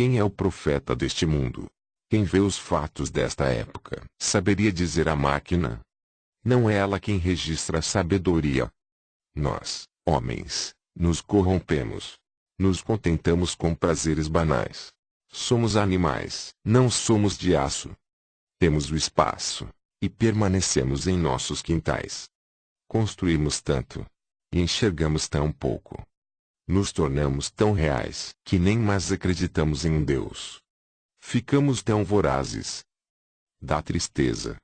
Quem é o profeta deste mundo? Quem vê os fatos desta época saberia dizer a máquina? Não é ela quem registra a sabedoria. Nós, homens, nos corrompemos. Nos contentamos com prazeres banais. Somos animais, não somos de aço. Temos o espaço, e permanecemos em nossos quintais. Construímos tanto, e enxergamos tão pouco. Nos tornamos tão reais que nem mais acreditamos em um Deus. Ficamos tão vorazes. Dá tristeza